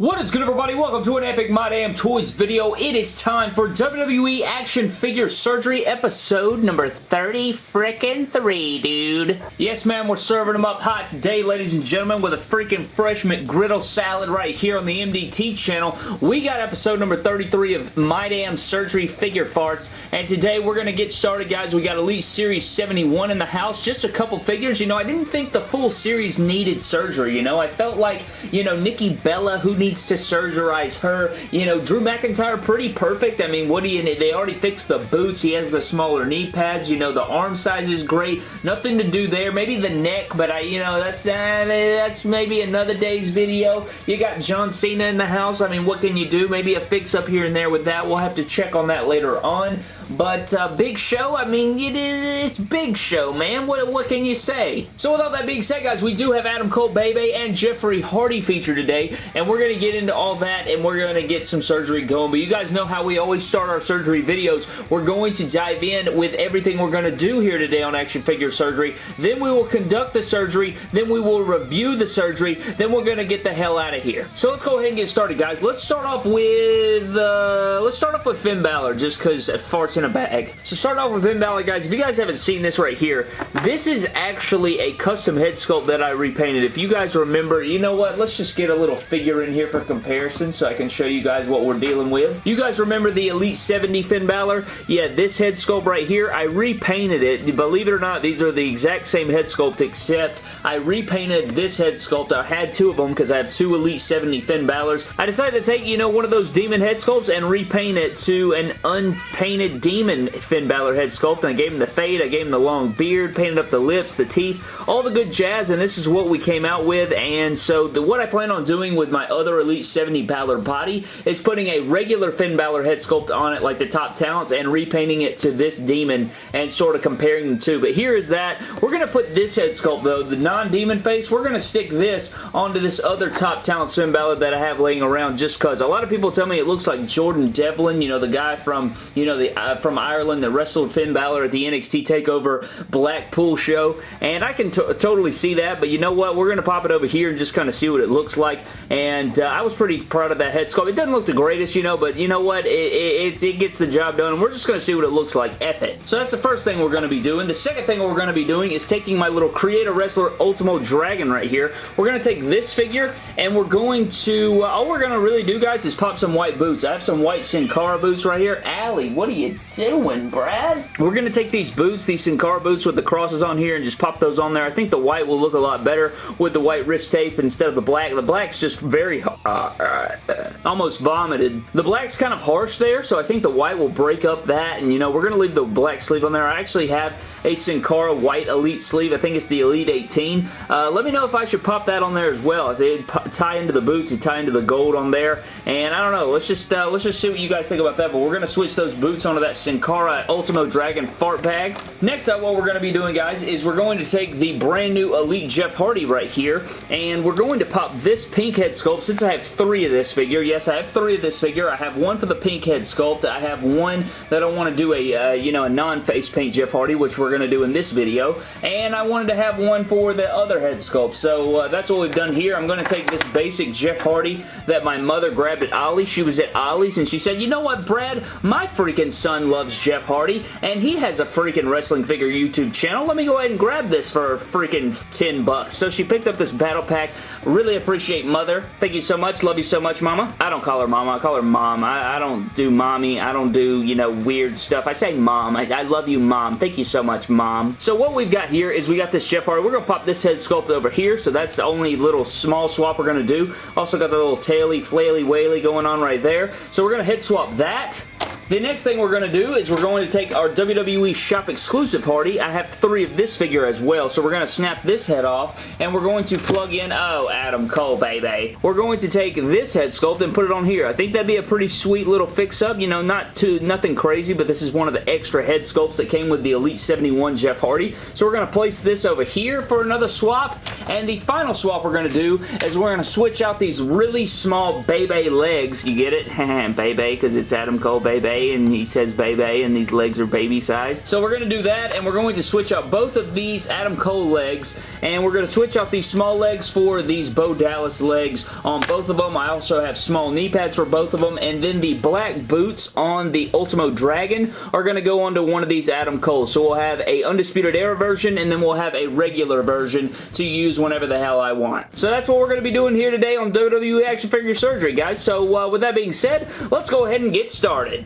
What is good everybody? Welcome to an epic My Damn Toys video. It is time for WWE Action Figure Surgery episode number 30 frickin' 3, dude. Yes, man, we're serving them up hot today, ladies and gentlemen, with a freaking fresh McGriddle salad right here on the MDT channel. We got episode number 33 of My Damn Surgery Figure Farts, and today we're going to get started, guys. We got Elite Series 71 in the house, just a couple figures. You know, I didn't think the full series needed surgery, you know? I felt like, you know, Nikki Bella, who needs needs to surgerize her. You know, Drew McIntyre, pretty perfect. I mean, what do you need? They already fixed the boots. He has the smaller knee pads. You know, the arm size is great. Nothing to do there. Maybe the neck, but I, you know, that's uh, that's maybe another day's video. You got John Cena in the house. I mean, what can you do? Maybe a fix up here and there with that. We'll have to check on that later on. But uh, Big Show, I mean, it it's Big Show, man. What, what can you say? So with all that being said, guys, we do have Adam Cole Bebe and Jeffrey Hardy featured today, and we're going to get into all that, and we're going to get some surgery going. But you guys know how we always start our surgery videos. We're going to dive in with everything we're going to do here today on Action Figure Surgery. Then we will conduct the surgery. Then we will review the surgery. Then we're going to get the hell out of here. So let's go ahead and get started, guys. Let's start off with, uh, let's start off with Finn Balor, just because farts in a bag. So start off with Finn Balor, guys. If you guys haven't seen this right here, this is actually a custom head sculpt that I repainted. If you guys remember, you know what? Let's just get a little figure in here for comparison so I can show you guys what we're dealing with. You guys remember the Elite 70 Finn Balor? Yeah, this head sculpt right here, I repainted it. Believe it or not, these are the exact same head sculpt except I repainted this head sculpt. I had two of them because I have two Elite 70 Finn Balors. I decided to take, you know, one of those demon head sculpts and repaint it to an unpainted demon Finn Balor head sculpt. I gave him the fade, I gave him the long beard, painted up the lips, the teeth, all the good jazz, and this is what we came out with. And so the, what I plan on doing with my other Elite 70 Balor body is putting a regular Finn Balor head sculpt on it like the top talents and repainting it to this demon and sort of comparing the two. But here is that. We're going to put this head sculpt though, the non-demon face, we're going to stick this onto this other top talent Finn Balor that I have laying around just because. A lot of people tell me it looks like Jordan Devlin, you know, the guy from, you know, the uh, from Ireland that wrestled Finn Balor at the NXT TakeOver Blackpool show, and I can totally see that, but you know what? We're going to pop it over here and just kind of see what it looks like, and uh, I was pretty proud of that head sculpt. It doesn't look the greatest, you know, but you know what? It, it, it gets the job done, and we're just going to see what it looks like. F it. So that's the first thing we're going to be doing. The second thing we're going to be doing is taking my little Creator Wrestler Ultimo Dragon right here. We're going to take this figure and we're going to, uh, all we're going to really do guys is pop some white boots. I have some white Sin Cara boots right here. Allie, what are you doing, Brad? We're going to take these boots, these Sin Cara boots with the crosses on here and just pop those on there. I think the white will look a lot better with the white wrist tape instead of the black. The black's just very, uh, almost vomited. The black's kind of harsh there, so I think the white will break up that, and you know, we're going to leave the black sleeve on there. I actually have a Sin Cara white Elite sleeve. I think it's the Elite 18. Uh, let me know if I should pop that on there as well. If they tie into the boots, it tie into the gold on there, and I don't know. Let's just uh, let's just see what you guys think about that, but we're going to switch those boots onto that Sin Cara Ultimo Dragon fart bag. Next up, what we're going to be doing, guys, is we're going to take the brand new Elite Jeff Hardy right here, and we're going to pop this pink head sculpt. Since I have three of this figure, yes, I have three of this figure. I have one for the pink head sculpt. I have one that I want to do a, uh, you know, a non-face paint Jeff Hardy, which we're going to do in this video, and I wanted to have one for the other head sculpt. So uh, that's what we've done here. I'm going to take this basic Jeff Hardy that my mother grabbed at Ollie. She was at Ollie's, and she said, you know what, Brad? My freaking son loves Jeff Hardy, and he has a freaking wrestling figure YouTube channel. Let me go ahead and grab this for freaking 10 bucks. So she picked up this battle pack. Really appreciate mother. Thank you so much. Love you so much, mama. I don't call her mama. I call her mom. I, I don't do mommy. I don't do, you know, weird stuff. I say mom. I, I love you, mom. Thank you so much, mom. So what we've got here is we got this Jeff Hardy. We're going to pop this head sculpt over here. So that's the only little small swap we're going to do. Also got the little taily, flaily, whaley going on right there. So we're going to head swap that. The next thing we're going to do is we're going to take our WWE Shop exclusive Hardy. I have three of this figure as well, so we're going to snap this head off, and we're going to plug in, oh, Adam Cole, baby. We're going to take this head sculpt and put it on here. I think that'd be a pretty sweet little fix-up. You know, not too, nothing crazy, but this is one of the extra head sculpts that came with the Elite 71 Jeff Hardy. So we're going to place this over here for another swap, and the final swap we're going to do is we're going to switch out these really small Bebe legs. You get it? Bebe, because it's Adam Cole, Bebe And he says Bebe, and these legs are baby sized. So we're going to do that, and we're going to switch out both of these Adam Cole legs, and we're going to switch out these small legs for these Bo Dallas legs on both of them. I also have small knee pads for both of them, and then the black boots on the Ultimo Dragon are going to go onto one of these Adam Cole. So we'll have a Undisputed Era version, and then we'll have a regular version to use whenever the hell I want. So that's what we're going to be doing here today on WWE Action Figure Surgery, guys. So uh, with that being said, let's go ahead and get started.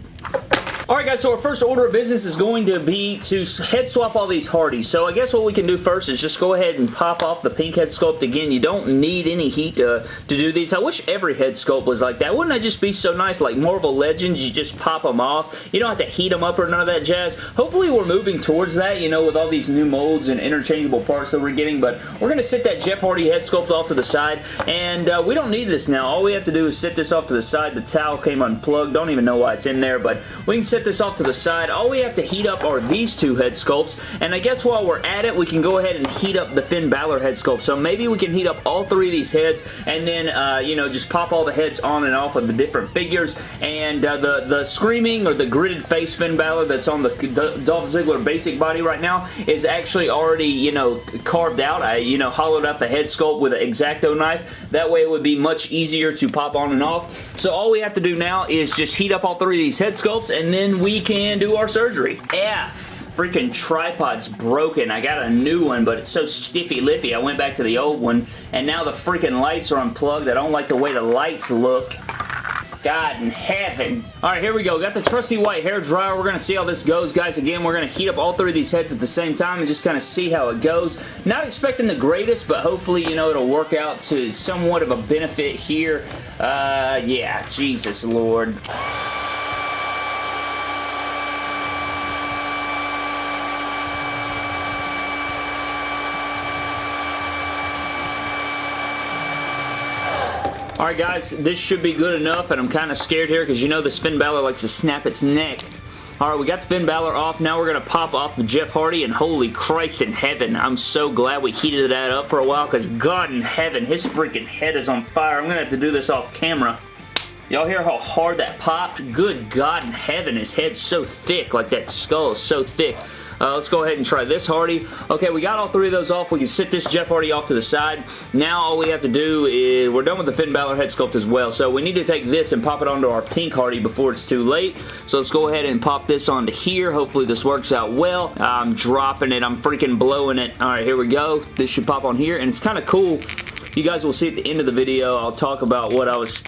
Alright guys, so our first order of business is going to be to head swap all these Hardys. So I guess what we can do first is just go ahead and pop off the pink head sculpt again. You don't need any heat to, to do these. I wish every head sculpt was like that. Wouldn't that just be so nice? Like Marvel Legends, you just pop them off. You don't have to heat them up or none of that jazz. Hopefully we're moving towards that, you know, with all these new molds and interchangeable parts that we're getting. But we're going to sit that Jeff Hardy head sculpt off to the side. And uh, we don't need this now. All we have to do is sit this off to the side. The towel came unplugged. Don't even know why it's in there. But we can set this off to the side. All we have to heat up are these two head sculpts, and I guess while we're at it, we can go ahead and heat up the Finn Balor head sculpt. So maybe we can heat up all three of these heads, and then, uh, you know, just pop all the heads on and off of the different figures, and uh, the, the Screaming or the gritted face Finn Balor that's on the Dolph Ziggler basic body right now is actually already, you know, carved out. I, you know, hollowed out the head sculpt with an X-Acto knife. That way it would be much easier to pop on and off. So all we have to do now is just heat up all three of these head sculpts, and then we can do our surgery. F freaking tripod's broken. I got a new one, but it's so stiffy-lippy. I went back to the old one, and now the freaking lights are unplugged. I don't like the way the lights look. God in heaven. Alright, here we go. Got the trusty white hair dryer. We're going to see how this goes, guys. Again, we're going to heat up all three of these heads at the same time and just kind of see how it goes. Not expecting the greatest, but hopefully, you know, it'll work out to somewhat of a benefit here. Uh, yeah, Jesus Lord. Alright guys, this should be good enough, and I'm kind of scared here because you know this Finn Balor likes to snap its neck. Alright, we got the Finn Balor off. Now we're going to pop off the Jeff Hardy, and holy Christ in heaven, I'm so glad we heated that up for a while because God in heaven, his freaking head is on fire. I'm going to have to do this off camera. Y'all hear how hard that popped? Good God in heaven, his head's so thick, like that skull is so thick. Uh, let's go ahead and try this Hardy. Okay, we got all three of those off. We can sit this Jeff Hardy off to the side. Now all we have to do is, we're done with the Finn Balor head sculpt as well, so we need to take this and pop it onto our pink Hardy before it's too late. So let's go ahead and pop this onto here. Hopefully this works out well. I'm dropping it. I'm freaking blowing it. All right, here we go. This should pop on here, and it's kind of cool. You guys will see at the end of the video, I'll talk about what I was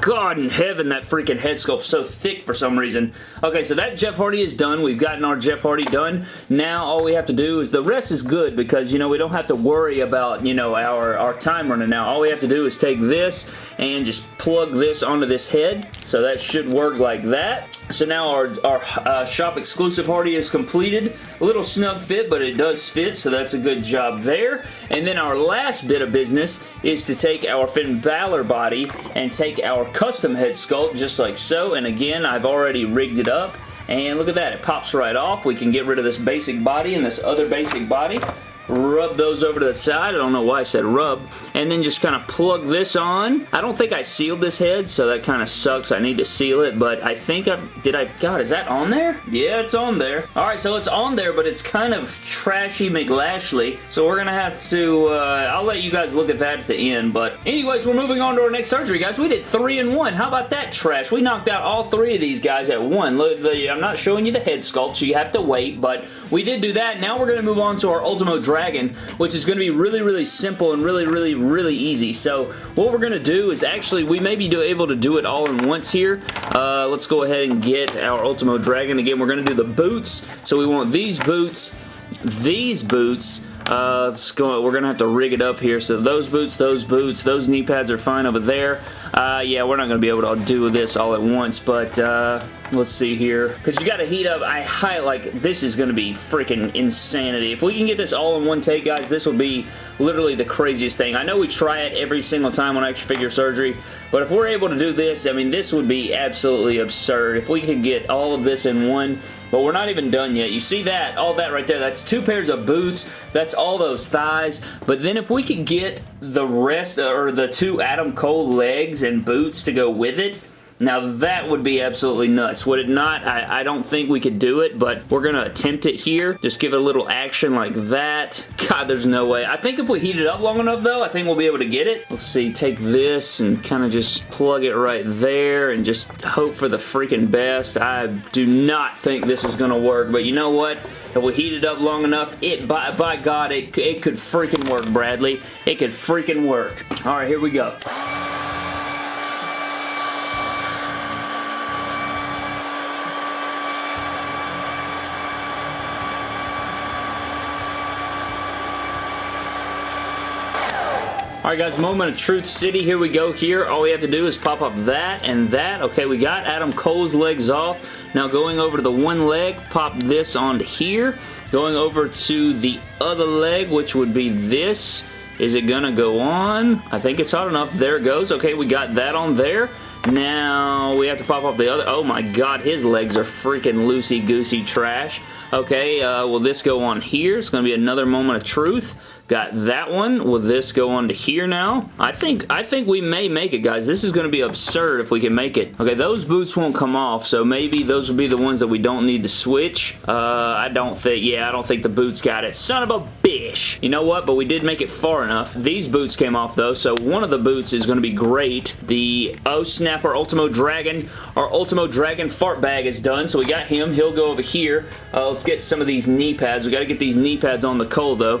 God in heaven, that freaking head sculpt's so thick for some reason. Okay, so that Jeff Hardy is done. We've gotten our Jeff Hardy done. Now all we have to do is, the rest is good because, you know, we don't have to worry about, you know, our, our time running out. All we have to do is take this and just plug this onto this head. So that should work like that. So now our, our uh, shop exclusive Hardy is completed. A little snug fit, but it does fit, so that's a good job there. And then our last bit of business is to take our Finn Balor body and take our custom head sculpt just like so. And again, I've already rigged it up. And look at that, it pops right off. We can get rid of this basic body and this other basic body rub those over to the side. I don't know why I said rub. And then just kind of plug this on. I don't think I sealed this head, so that kind of sucks. I need to seal it, but I think I... Did I... God, is that on there? Yeah, it's on there. Alright, so it's on there, but it's kind of trashy McLashley. So we're going to have to... Uh, I'll let you guys look at that at the end, but anyways, we're moving on to our next surgery, guys. We did three in one. How about that trash? We knocked out all three of these guys at one. Look, I'm not showing you the head sculpt, so you have to wait, but we did do that. Now we're going to move on to our Ultimo Dragon, which is going to be really, really simple and really, really, really easy. So what we're going to do is actually, we may be able to do it all in once here. Uh, let's go ahead and get our Ultimo Dragon. Again, we're going to do the boots. So we want these boots, these boots, uh, let's go, we're going to have to rig it up here. So those boots, those boots, those knee pads are fine over there. Uh, yeah, we're not going to be able to do this all at once, but uh, let's see here. Because you got to heat up. I high like this is going to be freaking insanity. If we can get this all in one take, guys, this will be literally the craziest thing. I know we try it every single time on action figure surgery, but if we're able to do this, I mean, this would be absolutely absurd. If we could get all of this in one, but we're not even done yet. You see that? All that right there. That's two pairs of boots. That's all those thighs. But then if we could get the rest, uh, or the two Adam Cole legs and boots to go with it, Now that would be absolutely nuts. Would it not? I, I don't think we could do it, but we're going to attempt it here. Just give it a little action like that. God, there's no way. I think if we heat it up long enough though, I think we'll be able to get it. Let's see, take this and kind of just plug it right there and just hope for the freaking best. I do not think this is going to work, but you know what? If we heat it up long enough, it by, by God, it, it could freaking work, Bradley. It could freaking work. All right, here we go. Alright guys, moment of truth city. Here we go here. All we have to do is pop up that and that. Okay, we got Adam Cole's legs off. Now going over to the one leg, pop this onto here. Going over to the other leg, which would be this. Is it gonna go on? I think it's hot enough. There it goes. Okay, we got that on there. Now, we have to pop up the other. Oh my god, his legs are freaking loosey-goosey trash. Okay, uh, will this go on here? It's to be another moment of truth. Got that one. Will this go on to here now? I think I think we may make it, guys. This is going to be absurd if we can make it. Okay, those boots won't come off, so maybe those will be the ones that we don't need to switch. Uh, I don't think, yeah, I don't think the boots got it. Son of a bitch! You know what? But we did make it far enough. These boots came off, though, so one of the boots is going to be great. The Oh Snap, our Ultimo Dragon, our Ultimo Dragon fart bag is done, so we got him. He'll go over here. Uh, let's get some of these knee pads. We got to get these knee pads on the Cole, though.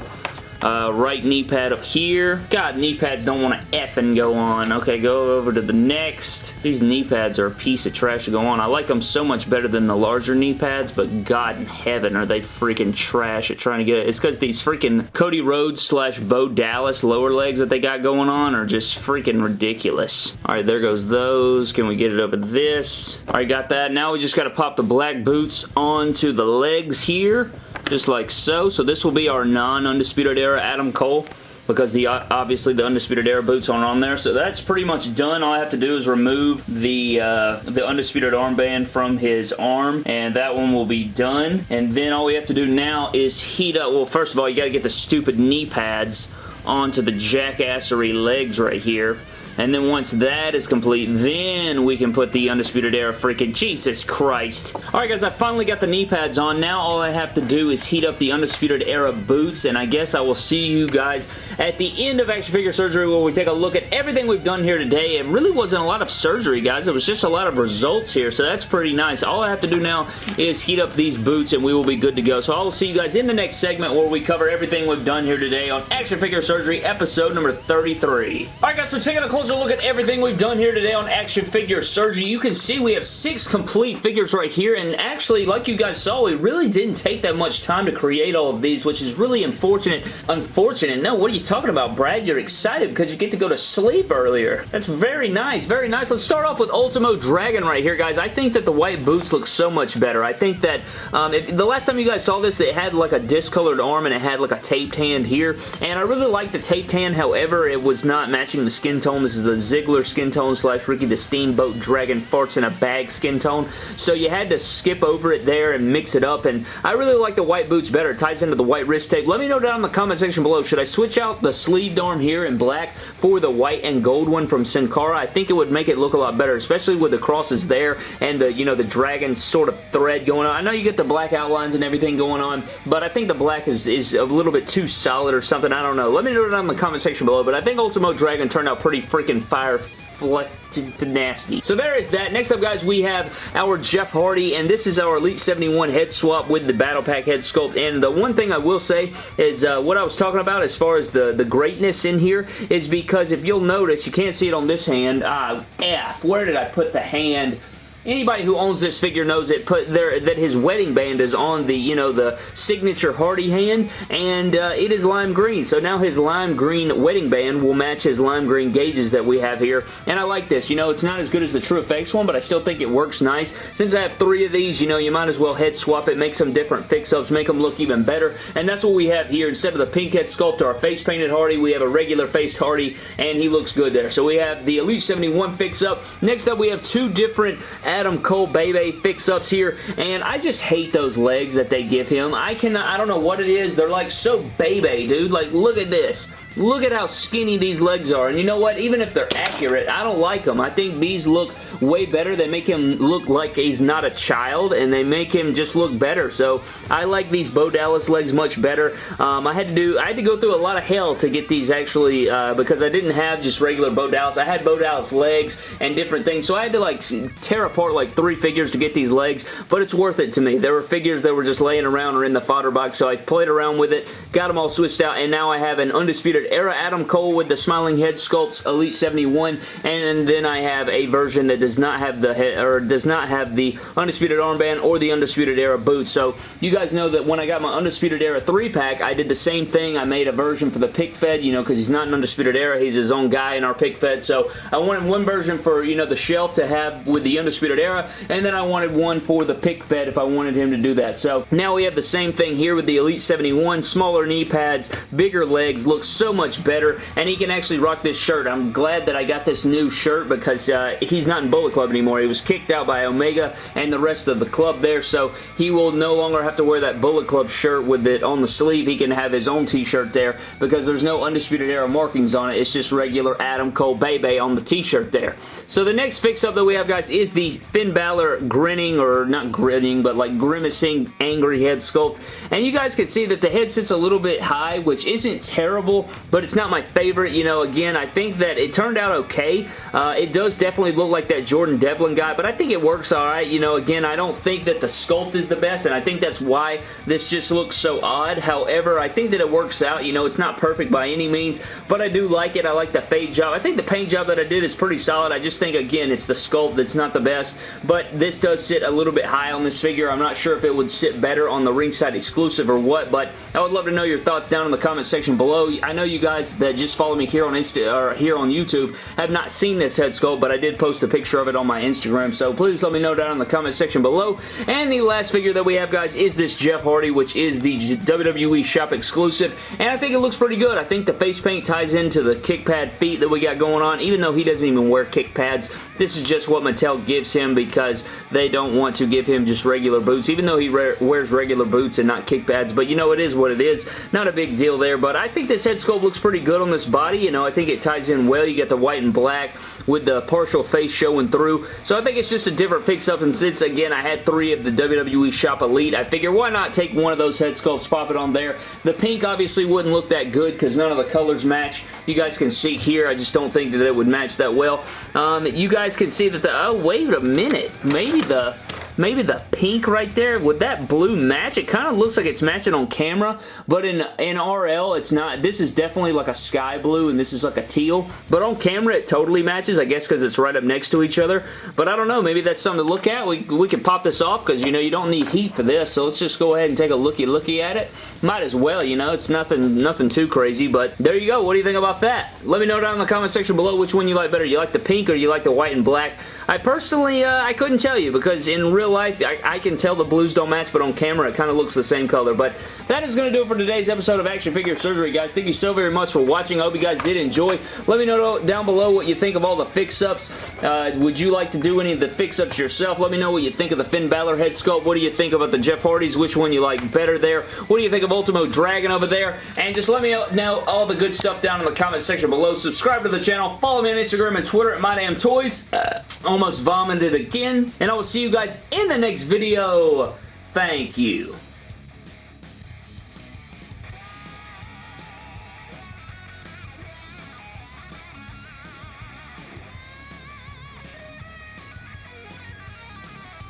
Uh, right knee pad up here. God, knee pads don't want to effing go on. Okay, go over to the next. These knee pads are a piece of trash to go on. I like them so much better than the larger knee pads, but God in heaven are they freaking trash at trying to get it. It's because these freaking Cody Rhodes slash Bo Dallas lower legs that they got going on are just freaking ridiculous. All right, there goes those. Can we get it over this? All right, got that. Now we just got to pop the black boots onto the legs here just like so. So this will be our non-Undisputed Era Adam Cole because the obviously the Undisputed Era boots aren't on there. So that's pretty much done. All I have to do is remove the uh, the Undisputed armband from his arm and that one will be done. And then all we have to do now is heat up. Well, first of all, you got to get the stupid knee pads onto the jackassery legs right here. And then once that is complete, then we can put the Undisputed Era freaking Jesus Christ. Alright guys, I finally got the knee pads on. Now all I have to do is heat up the Undisputed Era boots, and I guess I will see you guys at the end of Action Figure Surgery where we take a look at everything we've done here today. It really wasn't a lot of surgery, guys. It was just a lot of results here, so that's pretty nice. All I have to do now is heat up these boots, and we will be good to go. So I will see you guys in the next segment where we cover everything we've done here today on Action Figure Surgery episode number 33. Alright guys, so taking a closer closer look at everything we've done here today on Action Figure Surgery. You can see we have six complete figures right here, and actually, like you guys saw, it really didn't take that much time to create all of these, which is really unfortunate. Unfortunate? No, what are you talking about, Brad? You're excited because you get to go to sleep earlier. That's very nice, very nice. Let's start off with Ultimo Dragon right here, guys. I think that the white boots look so much better. I think that um, if, the last time you guys saw this, it had like a discolored arm and it had like a taped hand here, and I really like the taped hand. However, it was not matching the skin tone. This is the Ziggler skin tone slash Ricky the Steamboat Dragon farts in a bag skin tone. So you had to skip over it there and mix it up. And I really like the white boots better. It ties into the white wrist tape. Let me know down in the comment section below. Should I switch out the sleeved arm here in black for the white and gold one from Sin Cara? I think it would make it look a lot better, especially with the crosses there and the, you know, the dragon sort of thread going on. I know you get the black outlines and everything going on, but I think the black is, is a little bit too solid or something. I don't know. Let me know down in the comment section below, but I think Ultimo Dragon turned out pretty freaking fire flipped nasty. So there is that. Next up, guys, we have our Jeff Hardy, and this is our Elite 71 head swap with the Battle Pack head sculpt. And the one thing I will say is uh, what I was talking about as far as the, the greatness in here is because if you'll notice, you can't see it on this hand. Ah, F. Where did I put the hand? Anybody who owns this figure knows it put there that his wedding band is on the, you know, the signature Hardy hand, and uh, it is lime green. So now his lime green wedding band will match his lime green gauges that we have here, and I like this. You know, it's not as good as the TrueFX one, but I still think it works nice. Since I have three of these, you know, you might as well head swap it, make some different fix-ups, make them look even better, and that's what we have here. Instead of the pink head sculpt or our face-painted Hardy, we have a regular faced Hardy, and he looks good there. So we have the Elite 71 fix-up. Next up, we have two different Adam Cole Bebe fix-ups here, and I just hate those legs that they give him. I can I don't know what it is. They're like so Bebe, dude. Like, look at this. look at how skinny these legs are. And you know what? Even if they're accurate, I don't like them. I think these look way better. They make him look like he's not a child, and they make him just look better. So I like these Bo Dallas legs much better. Um, I had to do, I had to go through a lot of hell to get these actually, uh, because I didn't have just regular Bo Dallas. I had Bo Dallas legs and different things, so I had to like tear apart like three figures to get these legs, but it's worth it to me. There were figures that were just laying around or in the fodder box, so I played around with it, got them all switched out, and now I have an Undisputed Era Adam Cole with the smiling head sculpts Elite 71, and then I have a version that does not have the head, or does not have the Undisputed Armband or the Undisputed Era boots. So you guys know that when I got my Undisputed Era 3-pack, I did the same thing. I made a version for the pick fed, you know, because he's not an Undisputed Era. He's his own guy in our pick fed. So I wanted one version for, you know, the shelf to have with the Undisputed Era, and then I wanted one for the pick fed if I wanted him to do that. So now we have the same thing here with the Elite 71, smaller knee pads, bigger legs, looks so much better, and he can actually rock this shirt. I'm glad that I got this new shirt because uh, he's not in Bullet Club anymore. He was kicked out by Omega and the rest of the club there, so he will no longer have to wear that Bullet Club shirt with it on the sleeve. He can have his own t-shirt there because there's no Undisputed Era markings on it. It's just regular Adam Cole Bebe on the t-shirt there. So the next fix-up that we have, guys, is the Finn Balor grinning, or not grinning, but like grimacing angry head sculpt. And you guys can see that the head sits a little bit high, which isn't terrible, but it's not my favorite. You know, again, I think that it turned out okay. Uh, it does definitely look like that Jordan Devlin guy, but I think it works all right. You know, again, I don't think that the sculpt is the best, and I think that's why this just looks so odd. However, I think that it works out. You know, it's not perfect by any means, but I do like it. I like the fade job. I think the paint job that I did is pretty solid. I just just think, again, it's the sculpt that's not the best, but this does sit a little bit high on this figure. I'm not sure if it would sit better on the ringside exclusive or what, but I would love to know your thoughts down in the comment section below. I know you guys that just follow me here on Insta or here on YouTube have not seen this head sculpt, but I did post a picture of it on my Instagram, so please let me know down in the comment section below. And the last figure that we have, guys, is this Jeff Hardy, which is the WWE shop exclusive, and I think it looks pretty good. I think the face paint ties into the kick pad feet that we got going on, even though he doesn't even wear kick pads. This is just what Mattel gives him because they don't want to give him just regular boots, even though he wears regular boots and not kick pads. But you know, it is what it is. Not a big deal there, but I think this head sculpt looks pretty good on this body. You know, I think it ties in well. You get the white and black with the partial face showing through. So I think it's just a different fix-up, and since, again, I had three of the WWE Shop Elite, I figure why not take one of those head sculpts, pop it on there. The pink obviously wouldn't look that good because none of the colors match. You guys can see here, I just don't think that it would match that well. Um, you guys can see that the, oh, wait a minute. Maybe the maybe the pink right there, would that blue match? It kind of looks like it's matching on camera, but in, in RL, it's not. This is definitely like a sky blue, and this is like a teal, but on camera, it totally matches, I guess because it's right up next to each other, but I don't know, maybe that's something to look at. We, we can pop this off because, you know, you don't need heat for this, so let's just go ahead and take a looky-looky at it. Might as well, you know, it's nothing, nothing too crazy, but there you go. What do you think about that? Let me know down in the comment section below which one you like better. You like the pink or you like the white and black? I personally, uh, I couldn't tell you because in real life, I, I can tell the blues don't match, but on camera, it kind of looks the same color. But that is going to do it for today's episode of Action Figure Surgery, guys. Thank you so very much for watching. I hope you guys did enjoy. Let me know down below what you think of all the fix-ups. Uh, would you like to do any of the fix-ups yourself? Let me know what you think of the Finn Balor head sculpt. What do you think about the Jeff Hardys? Which one you like better there? What do you think of Ultimo Dragon over there? And just let me know all the good stuff down in the comment section below. Subscribe to the channel. Follow me on Instagram and Twitter at MyDamnToys. Uh, almost vomited again. And I will see you guys in the next video. Thank you.